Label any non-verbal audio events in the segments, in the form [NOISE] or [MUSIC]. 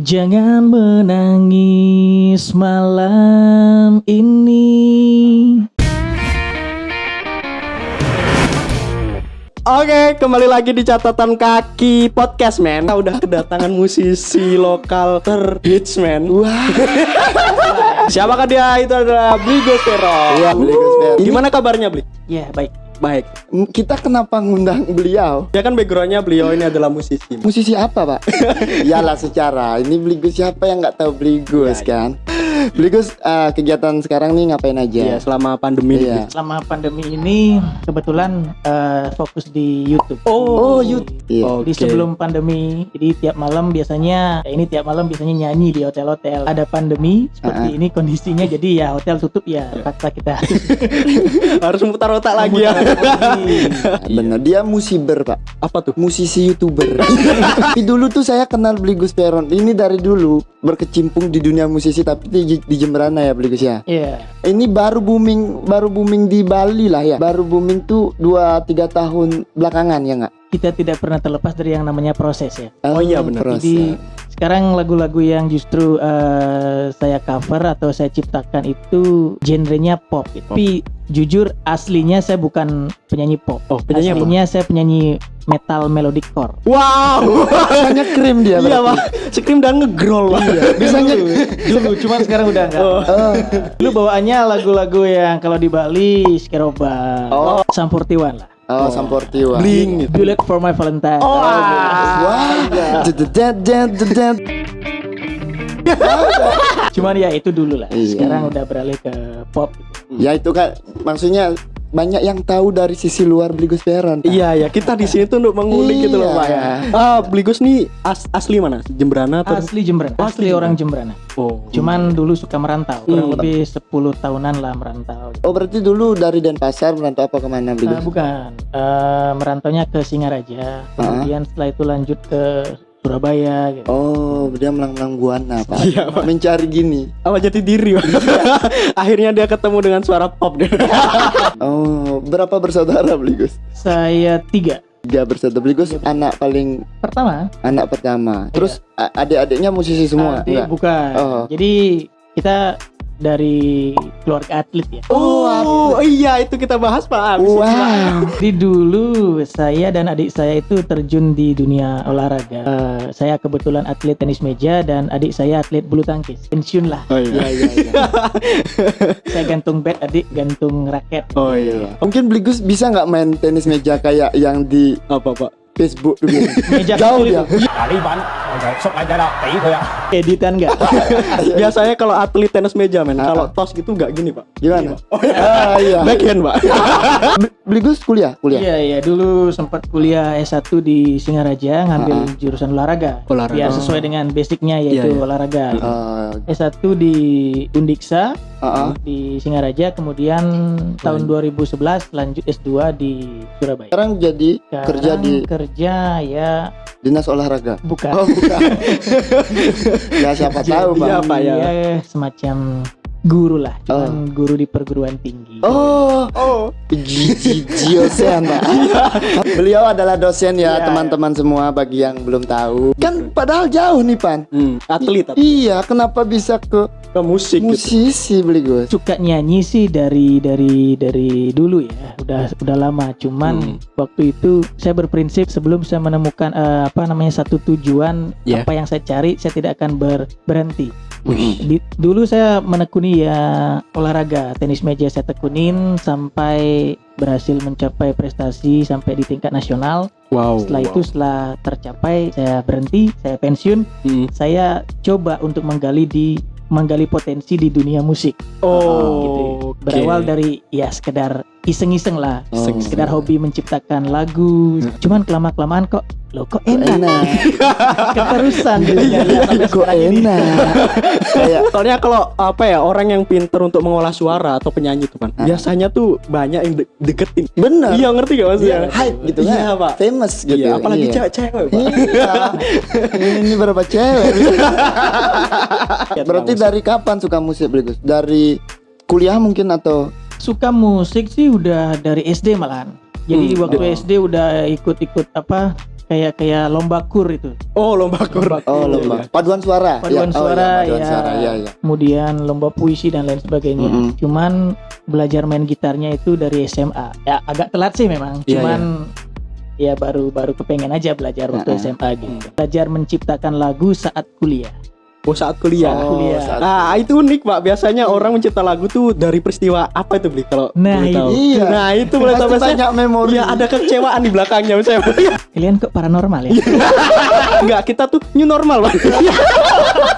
Jangan menangis malam ini. Oke, kembali lagi di catatan kaki podcast, men. Kita udah kedatangan musisi lokal terhits, men. Wah. [LAUGHS] Siapakah dia? Itu adalah Bligo Vero. Iya, Bligo Vero. Gimana kabarnya, Bli? Ya baik. Baik. Kita kenapa ngundang beliau? Ya kan backgroundnya beliau ini adalah musisi. Musisi apa, Pak? [LAUGHS] Iyalah secara. Ini Bligus siapa yang nggak tahu Bligus kan? Bligus eh, kegiatan sekarang nih ngapain Iya, aja? selama pandemi Iya. ini. Selama pandemi ini kebetulan eh, fokus di YouTube. Oh, you. Iya. Di Oke. sebelum pandemi, jadi tiap malam biasanya ya ini tiap malam biasanya nyanyi di hotel-hotel. Ada pandemi seperti Ah. ini kondisinya, jadi ya hotel tutup ya terpaksa kita. [LAUGHS] harus memutar otak lagi ya. [LAUGHS] Bener, dia musiber, Pak. Apa tuh? Musisi YouTuber. [LAUGHS] Tapi dulu tuh saya kenal Bligus Peron. Ini dari dulu berkecimpung di dunia musisi tapi di, di Jemberana ya Bligus ya. Iya. Ini baru booming, baru booming di Bali lah ya. Baru booming tuh 2 3 tahun belakangan ya nggak? Kita tidak pernah terlepas dari yang namanya proses ya. Oh iya, benar. proses. Jadi sekarang lagu-lagu yang justru eh, saya cover atau saya ciptakan itu genrenya pop. Tapi jujur aslinya saya bukan penyanyi pop. Oh, penyanyi apa? aslinya saya penyanyi metal melodic core. Wow. [LAUGHS] Rasanya krim dia Iya. Pak. Scream dan ngegrol, Pak. Bisanya Dulu cuman sekarang udah enggak. Oh. Dulu bawaannya lagu-lagu yang kalau di Bali Skeroba, Oh. Sampurtiwan lah. Oh, Samportiwa. Bling. Bullet for my Valentine. Oh, Wah. Jedet, jedet, jedet. Cuman ya itu dulu lah. Iya. Sekarang udah beralih ke pop. Ya itu kan maksudnya banyak yang tahu dari sisi luar Bligus Peron. Pak. Iya ya kita di sini tuh untuk mengulik gitu loh Iya. pak ya. Ah Bligus nih as- asli mana? Jemberana atau? Asli Jemberana. Asli asli orang Jemberana. Oh. Cuman dulu suka merantau, kurang Hmm. lebih 10 tahunan lah merantau. Oh berarti dulu dari Denpasar merantau apa ke mana Bligus? bukan, Eh, merantaunya ke Singaraja, kemudian setelah itu lanjut ke Surabaya. Gitu. Oh dia melang-melang buana Pak. Iya, Pak. Mencari gini. apa jati diri? Pak? [LAUGHS] Akhirnya dia ketemu dengan suara pop deh. [LAUGHS] Oh berapa bersaudara Bligus? Saya tiga. Tiga bersaudara Bligus anak paling Pertama, anak pertama. Terus a- adik-adiknya musisi semua? adik bukan. Oh. Jadi kita dari keluarga atlet ya. Oh, iya itu kita bahas pak. Abis. Wow. [LAUGHS] Jadi dulu saya dan adik saya itu terjun di dunia olahraga. Eh, saya kebetulan atlet tenis meja dan adik saya atlet bulu tangkis. Pensiun lah. Oh iya. Iya iya iya. [LAUGHS] Saya gantung bat, adik gantung raket. Oh iya. Mungkin Bligus bisa nggak main tenis meja kayak yang di Apa pak? Facebook dulu? Meja Jauh dia. itu. Sok aja dah, tỷ thôi ạ. Editan enggak? [LAUGHS] Biasanya kalau atlet tenis meja men, Ah, kalau ah. tos gitu nggak gini pak. Gimana? Oh iya. Ah iya. [LAUGHS] Backhand pak. [LAUGHS] Bli- Bligus kuliah, kuliah. Iya iya dulu sempat kuliah S1 di Singaraja ngambil Ah, jurusan olahraga. Olahraga. Biar sesuai dengan basicnya yaitu Iya, iya. olahraga. Oh, S1 di Undiksa ah, ah. di Singaraja kemudian tahun 2011 lanjut S2 di Surabaya. Sekarang jadi Sekarang kerja di kerja ya dinas olahraga. bukan Oh bukan. [LAUGHS] ya siapa tahu Jadi bang. ya? ya semacam guru lah, cuman guru di perguruan tinggi. Oh, Oh. Gigi dosen Pak. [LAUGHS] Beliau adalah dosen ya Iya, teman-teman semua bagi yang belum tahu. Kan padahal jauh nih pan. Hmm, atlet tapi Iya, kenapa bisa ke ke musik gitu. musisi beli gue? suka nyanyi sih dari dari dari dulu ya udah udah lama cuman Hmm. waktu itu saya berprinsip sebelum saya menemukan eh, apa namanya satu tujuan Ya. apa yang saya cari saya tidak akan ber, berhenti Wih. Di- dulu saya menekuni ya olahraga tenis meja saya tekunin sampai berhasil mencapai prestasi sampai di tingkat nasional Wow. setelah wow. itu setelah tercapai saya berhenti saya pensiun Hmm. saya coba untuk menggali di menggali potensi di dunia musik Oh. gitu. Berawal dari ya sekedar iseng-iseng lah, Oh. sekedar hobi menciptakan lagu. Cuman kelama kelamaan kok, lo [LAUGHS] [LAUGHS] kok enak, Enak. keterusan gitu. Iya, Sampai kok enak. Kayak Soalnya kalau apa ya orang yang pinter untuk mengolah suara atau penyanyi tuh kan, Ah. biasanya tuh banyak yang de- deketin. bener. Iya ngerti gak maksudnya? Iya, hype gitu kan. Iya pak. Famous gitu. Iya, apalagi Iya. cewek-cewek pak. Iya. ini, ini berapa cewek? Ya, [LAUGHS] Berarti dari kapan suka musik Bligus? Dari kuliah mungkin atau Suka musik sih udah dari SD malahan. Jadi Hmm, waktu oh. SD udah ikut-ikut apa kayak kayak lomba kur itu. Oh, lomba kur. Oh, lomba. Paduan suara. Paduan Ya, oh, suara, ya, paduan ya. suara. Ya, ya. Kemudian lomba puisi dan lain sebagainya. Mm-mm. Cuman belajar main gitarnya itu dari SMA. Ya agak telat sih memang. Iya, Cuman ya baru baru kepengen aja belajar waktu Heeh. SMA gitu. Belajar menciptakan lagu saat kuliah. Oh, saat kuliah. Saat kuliah. saat- Nah, itu unik, Pak. Biasanya orang mencipta lagu tuh dari peristiwa apa itu, Bli? Kalau Nah, boleh tahu. Iya. Nah, itu boleh tahu banyak memori. Iya, ada kekecewaan di belakangnya saya. [LAUGHS] Kalian kok paranormal ya? [LAUGHS] Enggak, kita tuh new normal, Pak.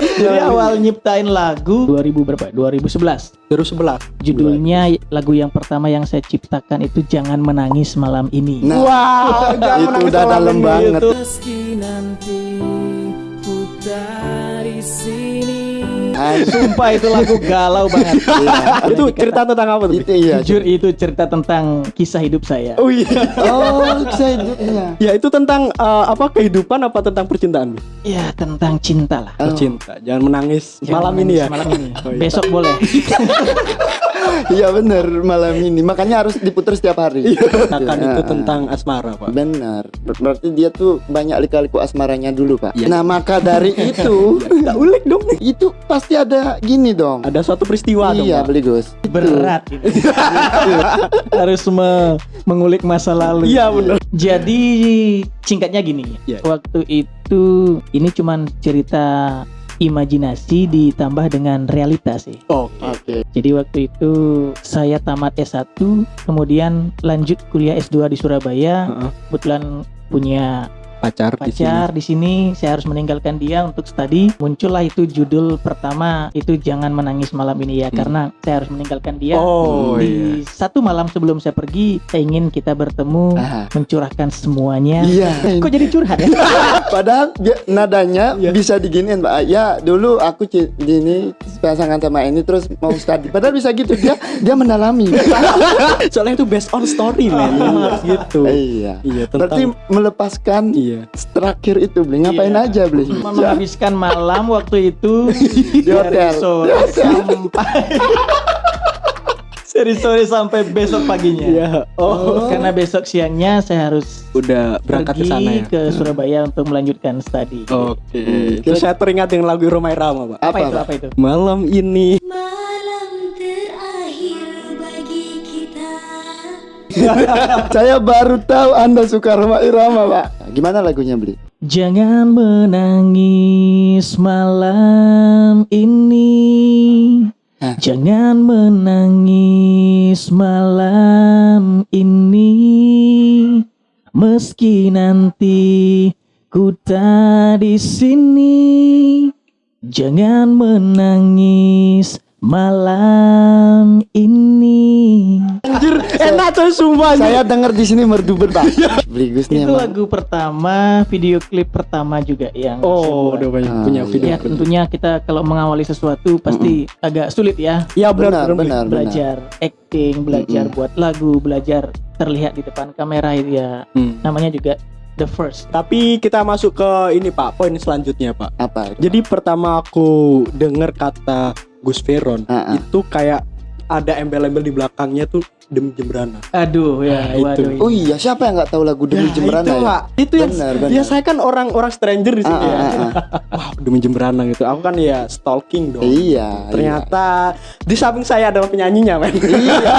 Jadi awal nyiptain lagu 2000 berapa? 2011. Terus sebelah. Judulnya lagu yang pertama yang saya ciptakan itu Jangan Menangis Malam Ini. Nah, Wow, [LAUGHS] itu udah dalam banget. Itu. Meski nanti ku dari sini. Anjir. Sumpah itu lagu galau banget. [LAUGHS] itu cerita tentang apa tuh? Itu iya. Jujur itu cerita tentang kisah hidup saya. Oh iya. Oh, [LAUGHS] saya hidupnya. Ya itu tentang eh, apa kehidupan apa tentang percintaan? Ya tentang cinta lah. Oh. Cinta. Jangan menangis Jangan malam ini menangis ya. Malam ini. [LAUGHS] Oh, iya. Besok boleh. [LAUGHS] Iya bener malam ini. Makanya harus diputar setiap hari. [LAUGHS] Katakan Ya. itu tentang asmara, Pak. Benar. Ber- Berarti dia tuh banyak lika-liku asmaranya dulu, Pak. Iya. Nah, maka dari [LAUGHS] itu Kita ulik dong nih. itu pasti ada gini dong. Ada suatu peristiwa dong, iya, beli Gus. Berat ini. Harus me- mengulik masa lalu. Iya, benar. Jadi singkatnya gini. Iya. Waktu itu ini cuman cerita imajinasi ditambah dengan realitas sih. Oke. Oke. Jadi waktu itu saya tamat S1, kemudian lanjut kuliah S2 di Surabaya. Heeh. Kebetulan punya Pacar, di sini. pacar di sini, saya harus meninggalkan dia untuk studi. Muncullah itu judul pertama itu jangan menangis malam ini ya Hmm. karena saya harus meninggalkan dia. Oh, di iya. satu malam sebelum saya pergi, saya ingin kita bertemu, Ah. mencurahkan semuanya. Iya. Kok jadi curhat ya? [LAUGHS] Padahal dia- nadanya Iya. bisa diginiin, Pak. Ya, dulu aku gini pasangan sama ini terus mau study. Padahal bisa gitu dia dia mendalami. [LAUGHS] Soalnya itu based on story, men. Harus gitu. iya. Iya, tentang Berarti melepaskan Iya. Terakhir itu beli ngapain Iya. aja beli? [LAUGHS] Menghabiskan malam waktu itu [LAUGHS] Di hotel. sore sampai [LAUGHS] dari sore sampai besok paginya. Iya. Oh, Karena besok siangnya saya harus udah berangkat ke sana ya. ke Surabaya untuk melanjutkan studi. Oke. Hmm, Terus saya teringat dengan lagu Romai Rama, Pak. Apa, Apa, itu? Pak? Apa itu? Malam ini Malam terakhir [LAUGHS] Saya baru tahu Anda suka Roma Irama, Pak. Gimana lagunya beli? Jangan menangis malam ini. Hah? Jangan menangis malam ini. Meski nanti ku tak di sini. Jangan menangis malam ini. Anjir enak tuh sumpah. Saya dengar di sini merdu Pak. Nih Itu emang. lagu pertama, video klip pertama juga yang Oh, buat. udah banyak Ah, punya iya. video. Ya tentunya kita kalau mengawali sesuatu pasti agak sulit ya Iya Benar, benar, benar. belajar acting, belajar buat lagu, belajar terlihat di depan kamera itu ya Hmm. namanya juga the first. Tapi kita masuk ke ini Pak, poin selanjutnya Pak. Apa? Jadi pertama aku dengar kata Gus Veron Ah, ah. itu kayak ada embel-embel di belakangnya tuh demi Jembrana. Aduh ya, Nah, itu. waduh. Oh iya, siapa yang nggak tahu lagu Demi Nah, Jembrana itu, ya? Pak. Itu yang Benar, benar. ya saya kan orang-orang stranger di sini Ah, ya. ah, ah, ah. [LAUGHS] Wow, demi Jembrana gitu. Aku kan ya stalking dong. Iya. Ternyata di samping saya adalah penyanyinya, men. Iya.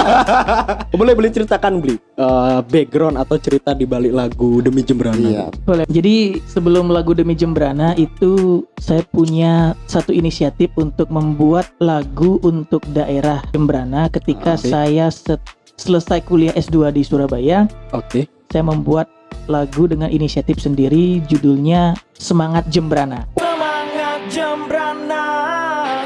[LAUGHS] boleh boleh ceritakan beli eh, background atau cerita di balik lagu demi Jembrana. Iya. Boleh. Jadi sebelum lagu Demi Jembrana itu saya punya satu inisiatif untuk membuat lagu untuk daerah Jembrana ketika Oke. saya set- selesai kuliah S2 di Surabaya. Oke. saya membuat lagu dengan inisiatif sendiri judulnya Semangat Jembrana.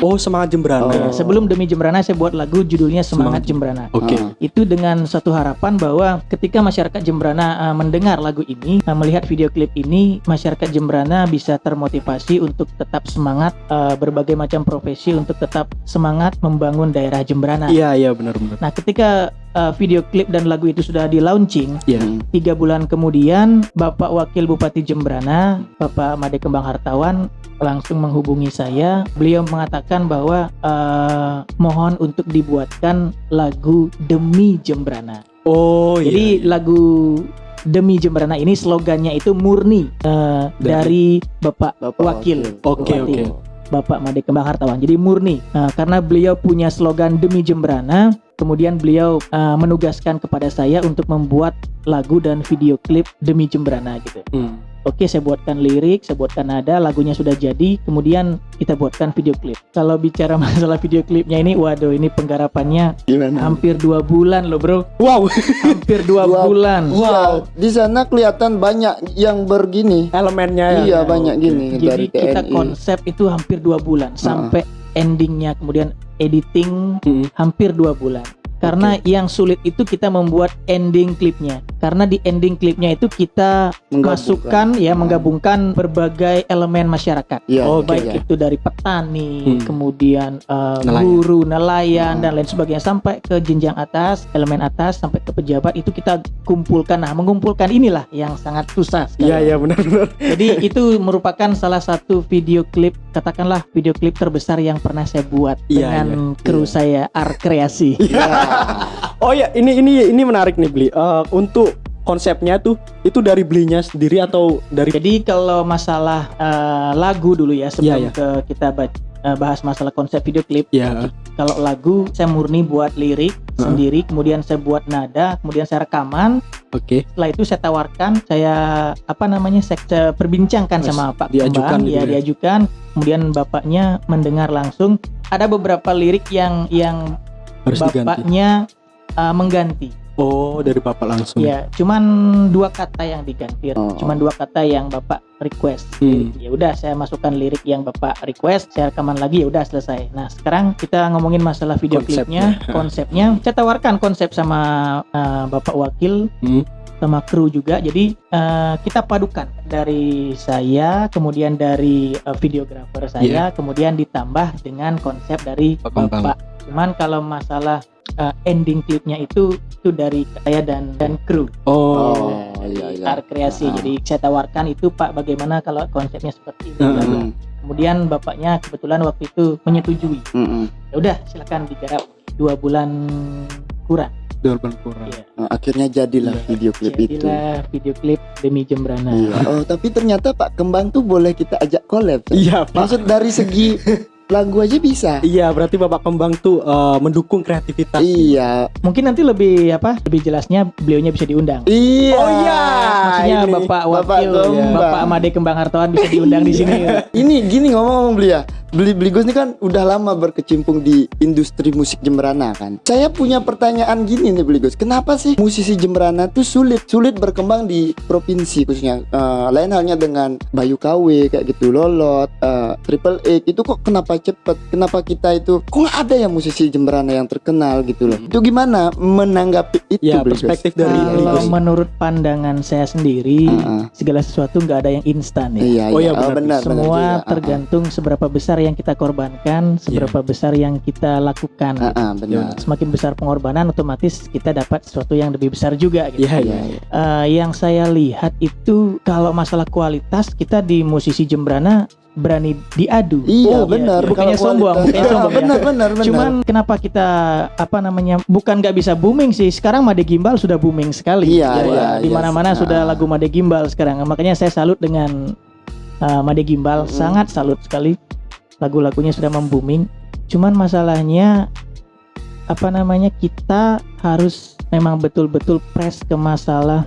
Oh, semangat Jembrana. Ya, sebelum Demi Jembrana saya buat lagu judulnya Semangat Jembrana. Oke. Ah. Itu dengan satu harapan bahwa ketika masyarakat Jembrana uh, mendengar lagu ini, uh, melihat video klip ini, masyarakat Jembrana bisa termotivasi untuk tetap semangat uh, berbagai macam profesi untuk tetap semangat membangun daerah Jembrana. Iya, iya benar-benar. Nah, ketika uh, video klip dan lagu itu sudah di launching, Iya. Hmm. Tiga bulan kemudian, Bapak Wakil Bupati Jembrana, Bapak Made Kembang Hartawan, langsung menghubungi saya. Beliau mengatakan bahwa eh, mohon untuk dibuatkan lagu demi Jembrana. Oh, Jadi iya. lagu demi Jemberana ini slogannya itu murni eh, dari Bapak, Bapak Wakil. Oke oke. Bapak Made Kembang Hartawan. Jadi murni Nah, karena beliau punya slogan demi Jemberana, kemudian beliau uh, menugaskan kepada saya untuk membuat lagu dan video klip demi Jemberana gitu. Hmm. Oke, saya buatkan lirik, saya buatkan nada, lagunya sudah jadi, kemudian kita buatkan video klip. Kalau bicara [LAUGHS] masalah video klipnya ini, waduh, ini penggarapannya Gimana? hampir dua bulan loh bro, Wow. hampir dua [LAUGHS] Dua- bulan. Iya, di sana kelihatan banyak yang bergini. Elemennya ya. Iya, banyak gini Jadi dari kita TNI. konsep itu hampir dua bulan sampai endingnya, kemudian editing Hmm. hampir dua bulan. Karena yang sulit itu kita membuat ending klipnya. Karena di ending klipnya itu kita masukkan ya Hmm. menggabungkan berbagai elemen masyarakat. Iya, Oh, Baik iya. itu dari petani, Hmm. kemudian eh, Nelayan. guru, nelayan Hmm. dan lain sebagainya sampai ke jenjang atas, elemen atas sampai ke pejabat itu kita kumpulkan. Nah, mengumpulkan inilah yang sangat susah. sekali. Iya iya benar-benar. Jadi itu merupakan salah satu video klip katakanlah video klip terbesar yang pernah saya buat Iya, dengan kru saya Art Kreasi. Iya. [LAUGHS] Oh ya ini ini ini menarik nih beli. Eh, untuk konsepnya tuh itu dari belinya sendiri atau dari Jadi kalau masalah eh, lagu dulu ya sebelum Iya, iya. ke kita eh, bahas masalah konsep video klip. ya Kalau lagu saya murni buat lirik Heeh. sendiri, kemudian saya buat nada, kemudian saya rekaman. oke Setelah itu saya tawarkan, saya apa namanya saya, perbincangkan sama Pak diajukan Kembang, gitu ya ya. diajukan. Kemudian bapaknya mendengar langsung. Ada beberapa lirik yang yang harus diganti. Uh, mengganti. Oh dari bapak langsung. Ya, cuman dua kata yang diganti, Oh. cuman dua kata yang bapak request. Hmm. Ya udah, saya masukkan lirik yang bapak request, saya rekaman lagi, ya udah selesai. Nah, sekarang kita ngomongin masalah video Konsepnya. klipnya, [LAUGHS] konsepnya. Saya tawarkan konsep sama uh, bapak wakil, Hmm. sama kru juga. Jadi uh, kita padukan dari saya, kemudian dari uh, videografer saya, kemudian ditambah dengan konsep dari Pak Kembang. bapak. Cuman kalau masalah uh, ending klipnya itu itu dari saya dan dan kru Oh. Oh, iya iya. Art kreasi. Ah. Jadi saya tawarkan itu Pak bagaimana kalau konsepnya seperti ini. Hmm. Mm, Kemudian bapaknya kebetulan waktu itu menyetujui. mm, mm. Ya udah silakan digarap dua bulan kurang. Dorban kurang. Iya. Nah, akhirnya jadilah Iya. video klip itu. Jadilah video klip demi Jembrana. Iya. [LAUGHS] Oh, tapi ternyata Pak Kembang tuh boleh kita ajak collab. Iya pak. Maksud dari segi [LAUGHS] lagu aja bisa. Iya berarti bapak kembang tuh eh, mendukung kreativitas. Iya. Mungkin nanti lebih apa? Lebih jelasnya beliaunya bisa diundang. Iya. Oh iya. Maksudnya ini. Bapak Bapak Wakil, Kembang. Bapak Made Kembang Hartawan bisa diundang di sini. [LAUGHS] Ini gini ngomong-ngomong beli ya. Beli Beli Gus ini kan udah lama berkecimpung di industri musik Jemberana kan. Saya punya pertanyaan gini nih Beli Gus. Kenapa sih musisi Jemberana tuh sulit sulit berkembang di provinsi khususnya Eh, lain halnya dengan Bayu KW kayak gitu Lolot, eh, Triple X itu kok kenapa cepet? Kenapa kita itu kok nggak ada ya musisi Jemberana yang terkenal gitu loh? Itu gimana menanggapi itu Ya Beli Gus? perspektif dari Beli Kalau Gus. menurut pandangan saya sendiri, Heeh. segala sesuatu nggak ada yang instan ya. Iya, Oh, iya. iya, Oh, benar. benar, benar Semua juga. Ah, tergantung seberapa besar yang kita korbankan, seberapa besar yang kita lakukan. Ah, ah, benar. Semakin besar pengorbanan, otomatis kita dapat sesuatu yang lebih besar juga. Gitu. Iya Iya, iya. iya. Eh, yang saya lihat itu kalau masalah kualitas kita di musisi Jembrana berani diadu. Iya, Oh, benar. Bukannya Kalau sombong, kualitas- bukannya Ah, sombong ya. benar, benar, benar. Cuman kenapa kita apa namanya bukan nggak bisa booming sih? Sekarang Made Gimbal sudah booming sekali. Iya, Ya, iya, Di iya. mana-mana Ah. sudah lagu Made Gimbal sekarang. Makanya saya salut dengan uh, Made Gimbal, Mm. sangat salut sekali. Lagu-lagunya sudah membooming. Cuman masalahnya apa namanya kita harus memang betul-betul press ke masalah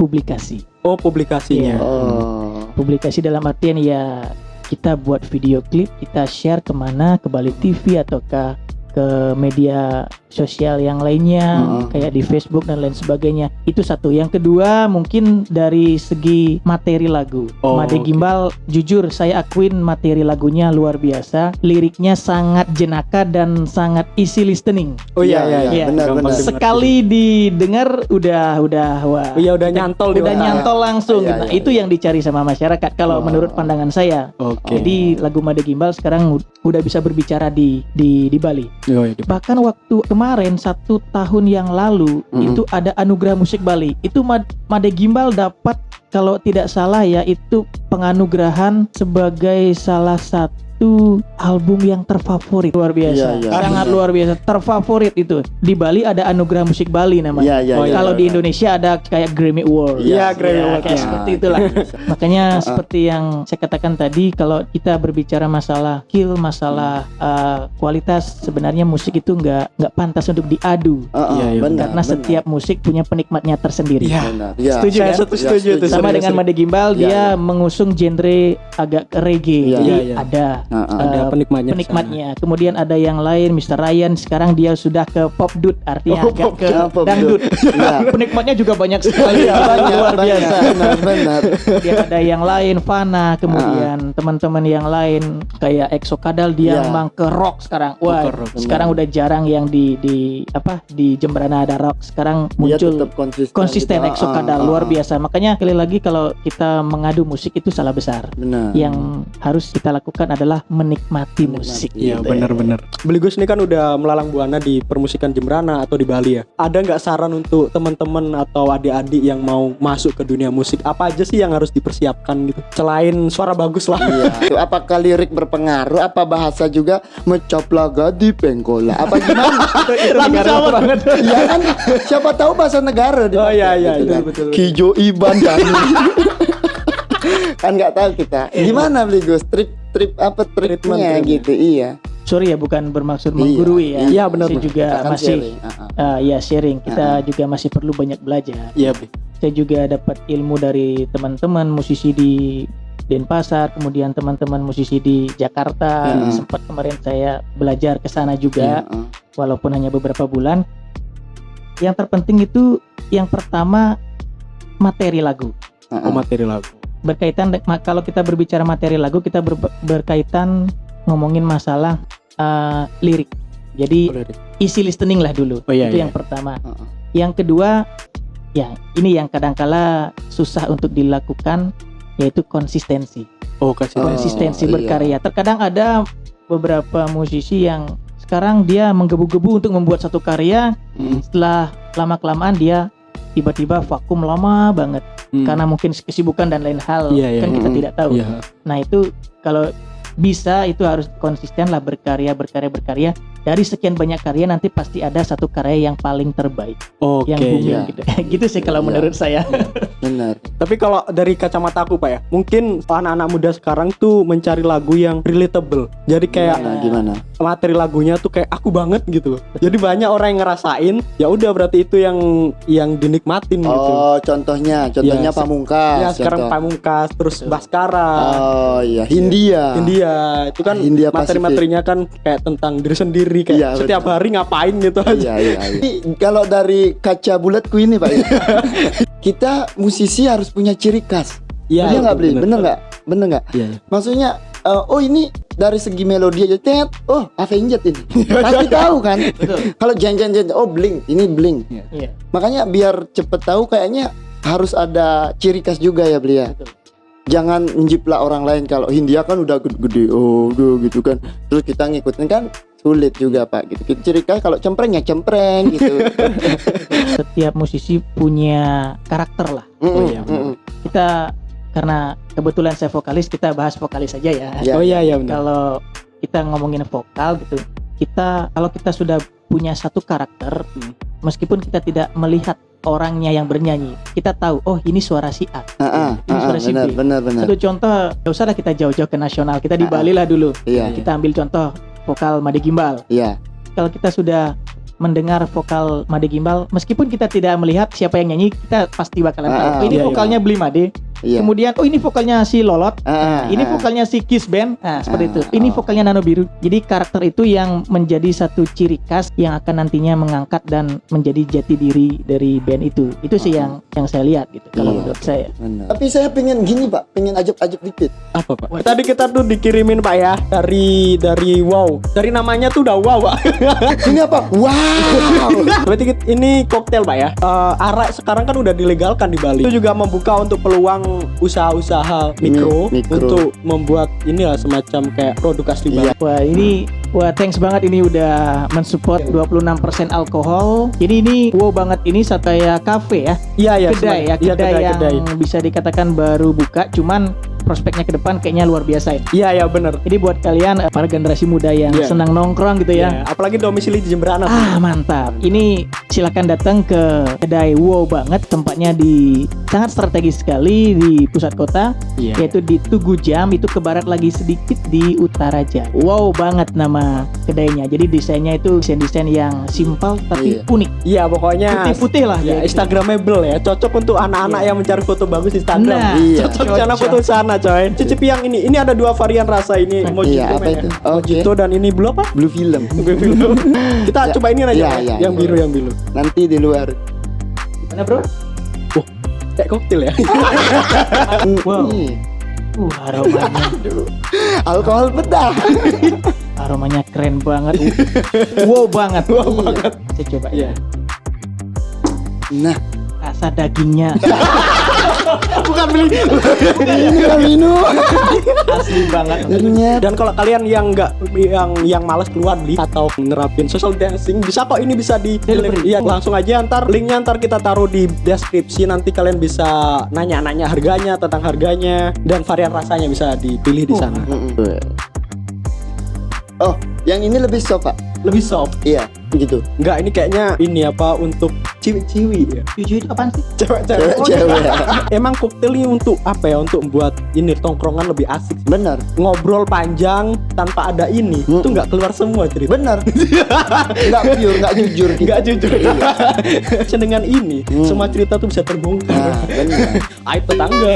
publikasi. Oh publikasinya. Oh. Publikasi dalam artian ya kita buat video klip, kita share ke mana ke Bali TV ataukah ke media sosial yang lainnya Heeh. kayak di Facebook dan lain sebagainya. Itu satu. Yang kedua mungkin dari segi materi lagu. Oh, Made. Gimbal jujur saya akuin materi lagunya luar biasa. Liriknya sangat jenaka dan sangat easy listening. Oh iya Iya, iya. iya, Iya. benar, benar. Sekali didengar udah udah wah. Oh iya udah nyantol udah nyantol langsung Iya. Nah, iya, itu iya. yang dicari sama masyarakat kalau Oh. menurut pandangan saya. Oke. Jadi lagu Made Gimbal sekarang ud- udah bisa berbicara di di di Bali. Oh, iya, di- Bahkan waktu kemarin satu tahun yang lalu Mm-mm. itu ada anugerah musik Bali. Itu Mad- Made Gimbal dapat kalau tidak salah ya itu penganugerahan sebagai salah satu itu album yang terfavorit luar biasa. Iya, iya. Sangat luar biasa terfavorit itu. Di Bali ada Anugerah Musik Bali namanya. Iya, iya, Oh, iya. Kalau di Indonesia ada kayak Grammy Award. Iya, Grammy Ya, Award. kayak Ya. seperti itulah. [LAUGHS] Makanya seperti yang saya katakan tadi kalau kita berbicara masalah skill, masalah uh, kualitas sebenarnya musik itu nggak nggak pantas untuk diadu. Heeh, Iya, iya, benar, karena benar. setiap musik punya penikmatnya tersendiri. Iya. Benar. Iya. Setuju Saya kan? setuju, setuju Ya, tuh. Sama dengan. Made Gimbal Iya, dia iya. mengusung genre agak reggae. Iya, Jadi iya, iya. ada Ada uh, penikmatnya. penikmatnya. Kemudian ada yang lain Mr. Ryan sekarang dia sudah ke pop dut artinya Oh, agak pop ke pop dangdut. Iya. [LAUGHS] Penikmatnya juga banyak [LAUGHS] sekali. Iya, banyak, luar banyak. biasa. Benar, benar. Kemudian ada yang lain Fana, kemudian teman-teman yang lain kayak Exo Kadal dia Iya. memang ke rock sekarang. Wah, rock, sekarang udah jarang yang di di apa di Jemberana ada rock. Sekarang muncul konsisten. konsisten gitu. Exo Kadal ah, luar biasa. Makanya sekali lagi kalau kita mengadu musik itu salah besar. Benar. Yang harus kita lakukan adalah menikmati musik. Iya gitu. benar-benar. Beligos ini kan udah melalang buana di permusikan Jembrana atau di Bali ya. Ada nggak saran untuk teman-teman atau adik-adik yang mau masuk ke dunia musik? Apa aja sih yang harus dipersiapkan gitu? Selain suara bagus lah. Iya. Itu apakah lirik berpengaruh? Apa bahasa juga mencaplaga di pengkola? Apa gimana? [LAUGHS] Itu negara banget. [LAUGHS] Iya kan? Siapa tahu bahasa negara Oh, iya, iya, gitu betul, kan. betul, betul. Kijo Iban [LAUGHS] kan nggak tahu kita. Gimana beli Gus? Trip trip apa tripnya. gitu? Iya. Sorry ya bukan bermaksud Iya, menggurui ya. iya, benar, Saya benar. juga Kita kan masih sharing. Ah, ah. Ah, ya sharing. Kita juga masih perlu banyak belajar. Iya, Bi. Saya juga dapat ilmu dari teman-teman musisi di Denpasar, kemudian teman-teman musisi di Jakarta. Mm-mm. Sempat kemarin saya belajar ke sana juga, Iya, ah. walaupun hanya beberapa bulan. Yang terpenting itu yang pertama materi lagu. Ah, Oh, ah. materi lagu. Berkaitan kalau kita berbicara materi lagu, kita ber- berkaitan ngomongin masalah ah, lirik. Jadi Oh, lirik. isi listening lah dulu. Oh, iya, itu iya. yang pertama. Ah, ah. Yang kedua, ya ini yang kadangkala susah untuk dilakukan yaitu konsistensi. Oh, kasih Oh, Konsistensi iya. berkarya. Terkadang ada beberapa musisi yang sekarang dia menggebu-gebu untuk membuat satu karya, Hmm. setelah lama kelamaan dia tiba-tiba vakum lama banget Hmm. karena mungkin kesibukan dan lain hal Iya, iya. kan kita Hmm. tidak tahu. Iya. Nah, itu kalau bisa itu harus konsisten lah berkarya berkarya berkarya dari sekian banyak karya nanti pasti ada satu karya yang paling terbaik Oke. yang booming iya. gitu. [LAUGHS] gitu sih kalau Iya. menurut saya. Benar. [LAUGHS] Tapi kalau dari kacamata aku Pak ya, mungkin anak-anak muda sekarang tuh mencari lagu yang relatable. Jadi kayak Nah, gimana? materi lagunya tuh kayak aku banget gitu loh. Jadi banyak orang yang ngerasain, ya udah berarti itu yang yang dinikmatin gitu. Oh, contohnya, contohnya Iya, se- Pamungkas. ya sekarang contoh. Pamungkas, terus Betul. Baskara, Oh iya, Hindia. India itu kan Hindia materi-materinya kan kayak tentang diri sendiri kayak Iya, setiap betul. hari ngapain gitu aja. Iya, iya, iya. [LAUGHS] Kalau dari kaca bulatku ini, Pak, ya, [LAUGHS] kita musisi harus punya ciri khas. Iya betul, nggak beli? bener. Bener nggak? Bener nggak? Iya. iya. Maksudnya, eh, oh ini dari segi melodi aja, tet, oh Avenged ini, pasti tahu kan? Kalau jangan-jangan, oh Blink, ini Blink. Iya. Makanya biar cepet tahu, kayaknya harus ada ciri khas juga ya beli ya. Betul. Jangan menjiplak orang lain kalau Hindia kan udah gede-gede, oh udah gitu kan. Terus kita ngikutin kan sulit juga pak gitu. Ciri khas kalau cempreng ya cempreng gitu. [LAUGHS] Setiap musisi punya karakter lah. Mm-mm, iya, mm-mm. Kita karena kebetulan saya vokalis, kita bahas vokalis saja ya. Ya. Oh iya iya benar. Kalau kita ngomongin vokal gitu, kita kalau kita sudah punya satu karakter, Hmm. meskipun kita tidak melihat orangnya yang bernyanyi, kita tahu oh ini suara si A. Ah, ah, Ini ah, suara si benar, B. benar, benar. Satu contoh, gak usah lah kita jauh-jauh ke nasional, kita di. Bali lah dulu. Iya, Kita ambil contoh vokal Made Gimbal. iya. Kalau kita sudah mendengar vokal Made Gimbal, meskipun kita tidak melihat siapa yang nyanyi, kita pasti bakalan Ah, tahu. ah, ini iya, iya. vokalnya Beli Made. Iya. Kemudian oh ini vokalnya si Lolot. Ah, ah, ini ah, vokalnya si Kiss Band. Nah, seperti Ah, itu. Ini oh. vokalnya Nano Biru. Jadi karakter itu yang menjadi satu ciri khas yang akan nantinya mengangkat dan menjadi jati diri dari band itu. Itu sih yang yang saya lihat gitu kalau Iya. menurut saya. benar. Tapi saya pengen gini pak, pengen ajak-ajak dikit. Apa Pak? Tadi kita tuh dikirimin Pak ya dari dari wow. Dari namanya tuh udah wow Pak. [LAUGHS] Ini apa? Wow. [LAUGHS] Berarti ini koktail Pak ya. Eh, arak sekarang kan udah dilegalkan di Bali. Itu juga membuka untuk peluang usaha-usaha mikro, Mi- mikro. untuk membuat inilah semacam kayak produk asli. Iya. Wah, ini wah thanks banget ini udah mensupport 26% alkohol. Jadi ini wow banget ini satu kayak cafe ya. Iya iya kedai ya, iya, kedai, yang kedai. bisa dikatakan baru buka cuman prospeknya ke depan kayaknya luar biasa ya. Iya ya bener. Jadi buat kalian eh, para generasi muda yang Iya. senang nongkrong gitu ya. Ya, apalagi domisili di Jemberana. Ah mantap. Ini silakan datang ke kedai Wow banget. Tempatnya di sangat strategis sekali di pusat kota, Iya. yaitu di Tugu Jam. Itu ke barat lagi sedikit di utara Jam. Wow banget nama kedainya. Jadi desainnya itu desain-desain yang simpel tapi Iya. unik. Iya pokoknya Putih-putih lah. Ya, gitu. Instagramable ya, cocok untuk anak-anak Iya. yang mencari foto bagus di Instagram. Nah, Iya. Cocok cocok. sana foto sana, coy. Cicipi yang ini. Ini ada dua varian rasa ini. Mojito, Iya, apa itu? ya. Oke. Mojito dan ini blue apa? Blue film. Blue film. Kita Ya, coba ini aja. iya, ya. iya, yang iya. biru, yang biru. Nanti di luar. Gimana bro? Kayak koktil ya. Wow. Uh, aromanya, Alkohol bedah. [LAUGHS] aromanya keren banget. wow banget. Wow banget. Saya coba ya. Iya. Nah, Rasa dagingnya [LAUGHS] Bukan beli. ini kan minum. asli banget. Dan kalau kalian yang nggak yang yang malas keluar beli atau nerapin social dancing bisa kok ini bisa di Delivery. Iya, langsung aja ntar linknya ntar kita taruh di deskripsi nanti kalian bisa nanya-nanya harganya tentang harganya dan varian rasanya bisa dipilih di sana. Oh, yang ini lebih soft, Pak. Lebih soft. Iya, gitu. Enggak, ini kayaknya ini apa untuk ciwi-ciwi ya. Jujur itu apaan sih? Cewek-cewek. Cewek-cewek. Emang koktel ini untuk apa ya? Untuk membuat ini tongkrongan lebih asik. sih. Benar. Ngobrol panjang tanpa ada ini, Hmm. itu nggak keluar semua cerita. Benar. Enggak [LAUGHS] pure, enggak jujur kita. Nggak jujur. Dengan [LAUGHS] ini, Hmm. semua cerita tuh bisa terbongkar. Nah. [LAUGHS] Aib tetangga.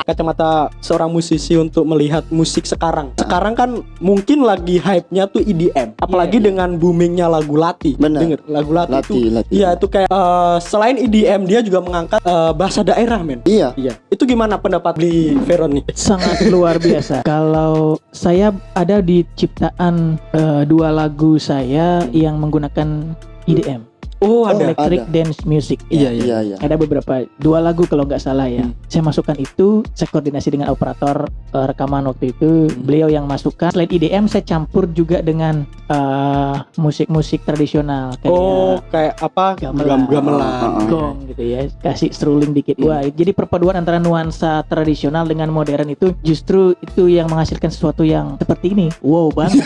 Kacamata seorang musisi untuk melihat musik sekarang. Sekarang kan mungkin lagi hype-nya tuh EDM. Apalagi dengan boomingnya lagu Lati. Benar. Denger lagu Lati, Lati, itu. Lati. Iya, itu kayak eh, selain EDM dia juga mengangkat eh, bahasa daerah, men. Iya. Iya. Itu gimana pendapat di Veron nih? [LAUGHS] Sangat luar biasa. Kalau saya ada di ciptaan eh, dua lagu saya yang menggunakan EDM, Oh, ada. Electric ada. Dance Music. Iya, ya. iya. Iya, iya. Ada beberapa dua lagu kalau nggak salah ya. Hmm. Saya masukkan itu, saya koordinasi dengan operator eh, rekaman waktu itu. Hmm. Beliau yang masukkan. Selain EDM, saya campur juga dengan eh, musik-musik tradisional kayak Oh, kayak apa? Gamelan. Gam- gamelan. Oh, oh. gong gitu ya kasih struling dikit Hmm. wah jadi perpaduan antara nuansa tradisional dengan modern itu justru itu yang menghasilkan sesuatu yang seperti ini wow banget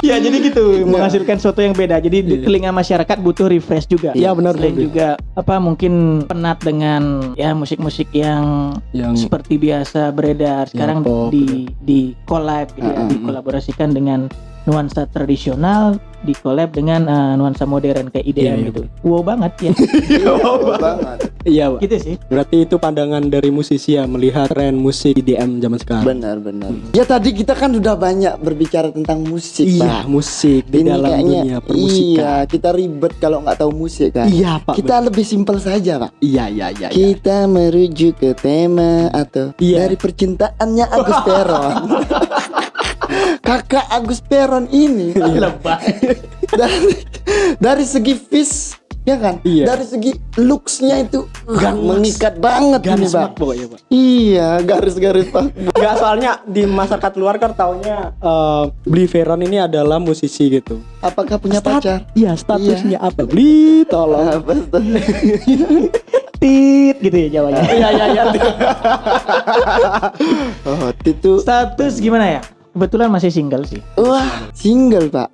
ya [LAUGHS] jadi gitu menghasilkan sesuatu yang beda jadi di Iya. telinga masyarakat butuh refresh juga Iya, benar, selain benar. juga apa mungkin penat dengan ya musik-musik yang Yang seperti biasa beredar sekarang pop, di di collab gitu ya, Mm-mm. dikolaborasikan dengan nuansa tradisional di collab dengan eh, nuansa modern kayak IDM Iya, iya, gitu. Wow banget ya. [LAUGHS] Wow banget. Iya, Pak. gitu sih. Berarti itu pandangan dari musisi ya melihat tren musik EDM zaman sekarang. Benar, benar. Ya tadi kita kan udah banyak berbicara tentang musik, Iya, Pak. musik di Ini dalam kayaknya dunia permusikan. Iya, kita ribet kalau nggak tahu musik kan. Iya, Pak. Kita lebih simpel saja, Pak. Iya, iya, iya. iya. Kita merujuk ke tema atau Iya. dari percintaannya Agus [LAUGHS] Peron. [LAUGHS] Kakak Agus Peron ini [LAUGHS] dari dari segi vis ya kan? Iya. Dari segi looksnya itu Ganas. mengikat banget Garis ini, banget pokoknya, Pak. Iya, garis-garis Pak. Enggak soalnya di masyarakat luar kan taunya eh Bli Veron ini adalah musisi gitu. Apakah punya Stat- pacar? Iya, statusnya apa? Bli, tolong. Apa? [LAUGHS] Tit gitu ya jawabnya. Iya, iya, iya. [LAUGHS] Oh, itu Status gimana ya? Kebetulan masih single sih. wah, single, Pak.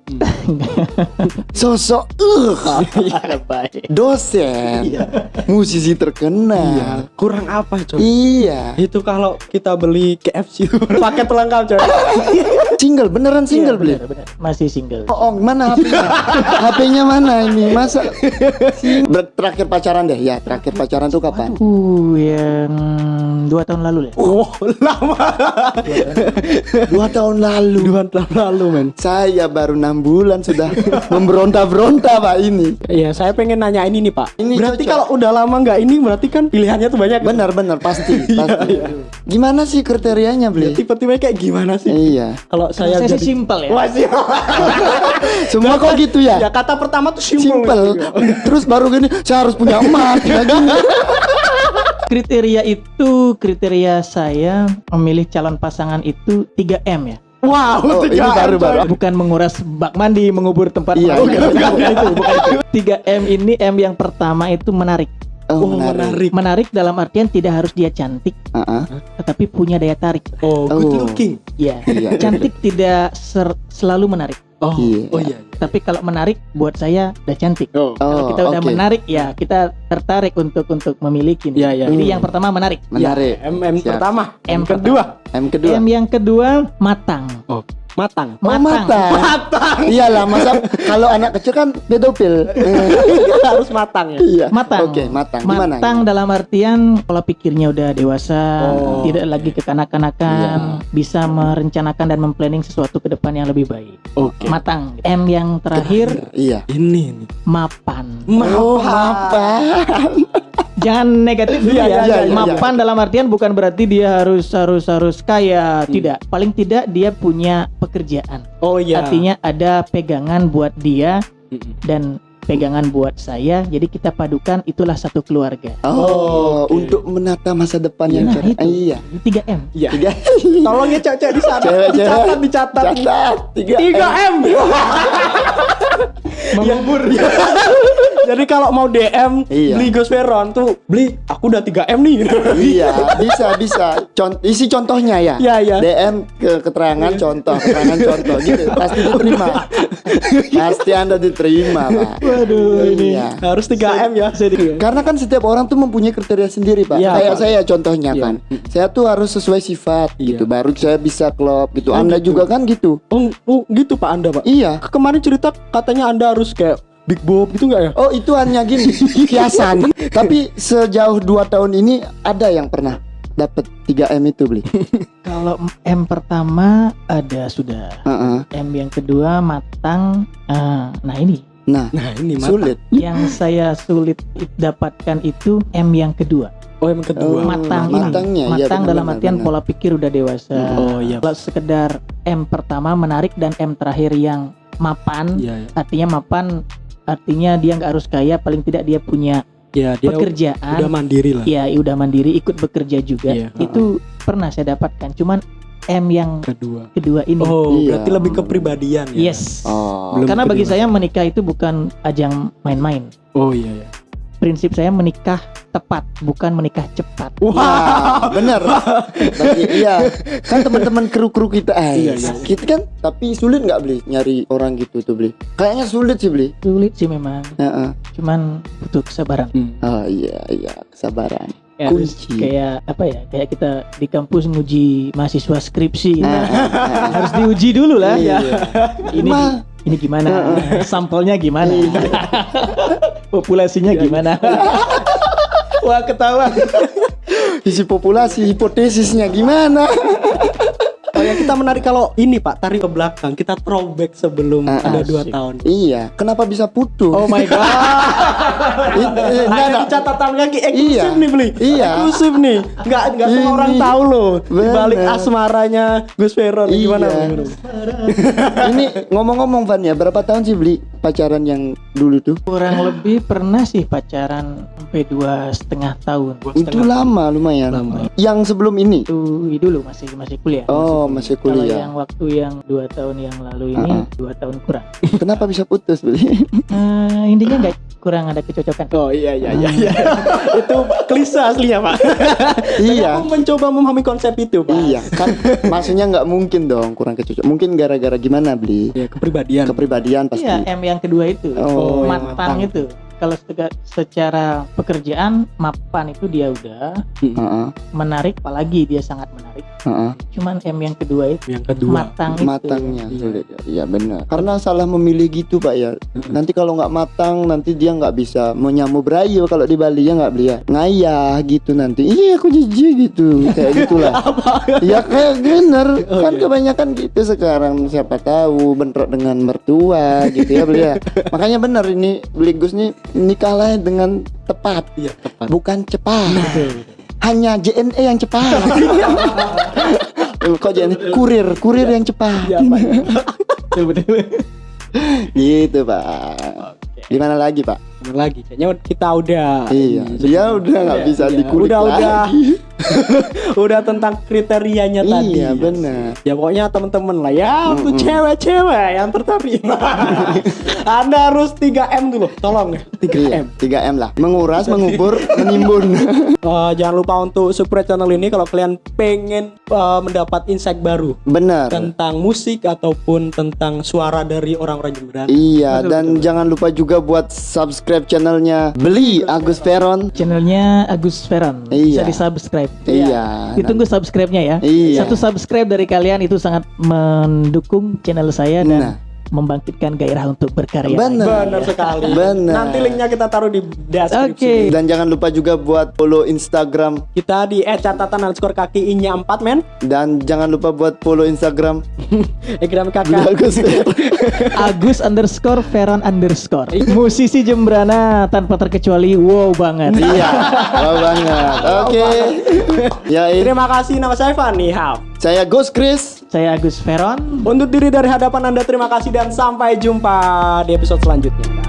[LAUGHS] Sosok uh, Baik. dosen. Musisi terkenal. Kurang apa, coy? Iya. Itu kalau kita beli KFC [LAUGHS] paket pelengkap, coy. [LAUGHS] Single, beneran single beli. Benar, benar. Masih single. Oh, oh, mana HP-nya? HP-nya mana ini? Masa Ber- terakhir pacaran deh. Ya, terakhir pacaran tuh kapan? Uh, yang dua tahun lalu ya. Oh, lama. Dua tahun lalu. Dua tahun lalu, men. Saya baru enam bulan sudah [LAUGHS] memberonta-beronta pak ini. Iya, saya pengen nanya ini nih, Pak. Ini berarti cocok. kalau udah lama nggak ini berarti kan pilihannya tuh banyak. Benar-benar pasti, [LAUGHS] pasti. Gimana sih kriterianya beli? Tipe-tipe kayak gimana sih? Iya. Kalau saya, Saya sih jadi simpel ya. Wah, sih. [LAUGHS] Semua kok gitu ya ya? kata pertama tuh simple. Simple. Terus baru gini, saya harus punya emas. Kriteria itu kriteria saya memilih calon pasangan itu 3M ya. Wow, Oh, ini tiga baru, M, baru. Bukan menguras bak mandi, mengubur tempat Iya, iya. bukan, bukan itu, bukan itu. 3M ini M yang pertama itu menarik. Oh, Oh, menarik. menarik. Menarik dalam artian tidak harus dia cantik, Ah, ah. tetapi punya daya tarik. Oh, good Oh. looking. Ya, Iya. cantik tidak ser- selalu menarik. Oh, Iya. oh iya. Tapi kalau menarik buat saya udah cantik. Oh. Kalau Oh, kita udah oke. menarik ya kita tertarik untuk untuk memiliki. Iya, iya. Jadi Hmm. yang pertama menarik. Menarik. M M Siap. pertama, M M kedua, M kedua. M yang kedua matang. Matang. Oh, matang. Matang. Iyalah, masa [LAUGHS] kalau anak kecil kan pedofil. [LAUGHS] Harus matang ya. Iya. Matang. Oke, matang. Gimana? Matang dalam artian pola pikirnya udah dewasa, Oh. tidak lagi kekanak-kanakan, bisa merencanakan dan memplanning sesuatu ke depan yang lebih baik. Oke. Matang. M yang terakhir Iya. Ini nih. mapan. Oh, apa? [LAUGHS] Jangan negatif dulu Iya, ya. iya, iya. mapan dalam artian bukan berarti dia harus harus harus kaya, tidak. Paling tidak dia punya pekerjaan. Oh iya. Artinya ada pegangan buat dia dan pegangan buat saya. Jadi kita padukan itulah satu keluarga. Oh, Oke. untuk menata masa depan yang Nah, cerah. itu. Iya. 3M. Iya. Tiga. [LAUGHS] Tolong ya cewek di sana. Cewek, dicatat, cewek. dicatat. Catat. Tiga. 3 M. [LAUGHS] Mengubur. [LAUGHS] Jadi kalau mau DM Iya. beli Ghost Veron tuh beli aku udah 3 M nih. Iya, bisa bisa. Cont isi contohnya ya. Iya, iya. DM ke keterangan contoh, keterangan contoh gitu. Pasti diterima. Pasti Anda diterima, Pak. Waduh ini Iya. harus 3 M ya. [LAUGHS] Karena kan setiap orang tuh mempunyai kriteria sendiri, Pak. Iya, Kayak Pak. saya contohnya Iya. kan. Saya tuh harus sesuai sifat Iya. gitu. Baru saya bisa klop gitu. Oh, Anda gitu. juga kan gitu. Oh, oh gitu Pak Anda Pak. Iya. Kemarin cerita katanya Anda harus kayak Big Bob gitu nggak ya? Oh, itu hanya gini, [LAUGHS] kiasan. Tapi sejauh dua tahun ini ada yang pernah dapat 3M itu beli. [LAUGHS] Kalau M pertama ada sudah. Heeh. M yang kedua matang. Ah, nah ini Nah, Nah ini mata. sulit. yang saya sulit dapatkan itu M yang kedua. Oh yang kedua. Oh, matang ini. matangnya, iya, matang benar, dalam benar, artian benar. pola pikir udah dewasa. Oh iya. Kalau sekedar M pertama menarik dan M terakhir yang mapan, Iya. iya. artinya mapan artinya dia nggak harus kaya, paling tidak dia punya Ya dia pekerjaan. udah mandiri lah. ya udah mandiri ikut bekerja juga. Iya. Itu pernah saya dapatkan. Cuman M yang Kedua. kedua ini. Oh Iya. berarti lebih kepribadian ya. Yes. Oh. Belum Karena bagi saya menikah itu bukan ajang main-main. Oh iya. iya. Prinsip saya menikah tepat, bukan menikah cepat. Wah, bener. Bagi, [LAUGHS] iya, kan teman-teman kru-kru kita, eh, Iya, iya. kita kan, tapi sulit nggak beli nyari orang gitu tuh beli. Kayaknya sulit sih beli. Sulit sih memang, Heeh. cuman butuh kesabaran. Hmm. Oh iya, iya, kesabaran. Ya, Kunci. kayak apa ya? Kayak kita di kampus nguji mahasiswa skripsi gitu. Ah, ah, ah. harus diuji dulu lah. Iya. [LAUGHS] Ini Ma. ini gimana? Sampelnya gimana? [LAUGHS] Populasinya gimana? [LAUGHS] Wah ketawa. Isi populasi, hipotesisnya gimana? Oh ya kita menarik kalau ini Pak tarik ke belakang kita throwback sebelum Ah, ada dua tahun. iya, kenapa bisa putus? Oh my god. [LAUGHS] It- eh, Ada catatan kaki eksklusif Iya. nih beli. Iya. Eksklusif nih. Nggak nggak semua Ini. orang tahu loh. Di balik asmaranya Gus Veron Iya. gimana? gimana? Ini ngomong-ngomong Van ya, berapa tahun sih beli pacaran yang dulu tuh? Kurang lebih pernah sih pacaran sampai dua setengah tahun. Itu lama lumayan. Lama. Yang sebelum ini? Itu dulu masih masih kuliah. Oh, masih Kalau kuliah. yang waktu yang dua tahun yang lalu ini Uh-uh. dua tahun kurang. Kenapa bisa putus beli? [LAUGHS] Eh, intinya nggak kurang ada kecocokan. Oh iya iya iya. iya. [LAUGHS] itu klise aslinya Pak. [LAUGHS] iya. Aku mencoba memahami konsep itu Pak. Iya, kan maksudnya nggak mungkin dong kurang kecocok. Mungkin gara-gara gimana beli? Ya kepribadian. Kepribadian pasti. Iya, M yang kedua itu. Oh, yang matang matang. itu. Kalau sega- secara pekerjaan mapan itu dia udah Heeh, menarik apalagi dia sangat menarik. heeh. Cuman M yang kedua itu yang kedua. matang itu. Matangnya Iya. sulit. Iya benar. Karena salah memilih gitu pak ya. Nanti kalau nggak matang, nanti dia nggak bisa menyamu berayu kalau di Bali ya nggak beli ya. Ngayah gitu nanti. Iya aku jijik gitu. Kayak [LAUGHS] gitulah. ya kayak bener. Oh, kan iya. kebanyakan gitu sekarang. Siapa tahu bentrok dengan mertua gitu ya beli ya. [LAUGHS] Makanya bener ini beli Gus nih nikahlah dengan tepat. Iya tepat. Bukan cepat. Betul. Hanya JNE yang cepat. [LAUGHS] Kok JNE? Kurir, kurir yang cepat. Iya Pak. [LAUGHS] Gitu, Pak. Gimana lagi, Pak? Mana lagi? Kayaknya kita udah Iya, dia udah nggak bisa Iya, dikulik udah udah lagi. [LAUGHS] udah tentang kriterianya tadi. Iya, benar. Ya pokoknya temen-temen lah ya untuk cewek-cewek yang tertarik. [LAUGHS] Anda harus 3M dulu, tolong ya. 3M. Iya, 3M lah. Menguras, mengubur, menimbun. [LAUGHS] Eh, jangan lupa untuk subscribe channel ini kalau kalian pengen eh, mendapat insight baru Benar. tentang musik ataupun tentang suara dari orang-orang Jemberan. Iya, dan jangan lupa juga buat subscribe channelnya Beli Agus Veron. Channelnya Agus Veron. Bisa Iya. di subscribe. Iya. Ditunggu subscribe-nya ya. Iya. Satu subscribe dari kalian itu sangat mendukung channel saya dan Nah. Membangkitkan gairah untuk berkarya. Benar. Benar sekali. Benar. Nanti linknya kita taruh di deskripsi. Oke. Dan jangan lupa juga buat follow Instagram Kita di @catatan underscore kaki inya 4 men. dan jangan lupa buat follow Instagram [LAUGHS] Instagram kakak. Agus. [LAUGHS] Agus underscore Veron underscore. Musisi Jembrana tanpa terkecuali wow banget. Iya, [LAUGHS] wow banget. Oke. Ya, ini Terima kasih nama saya Fani Hao. saya Ghost Chris. Saya Agus Veron. Untuk diri dari hadapan Anda terima kasih dan sampai jumpa di episode selanjutnya.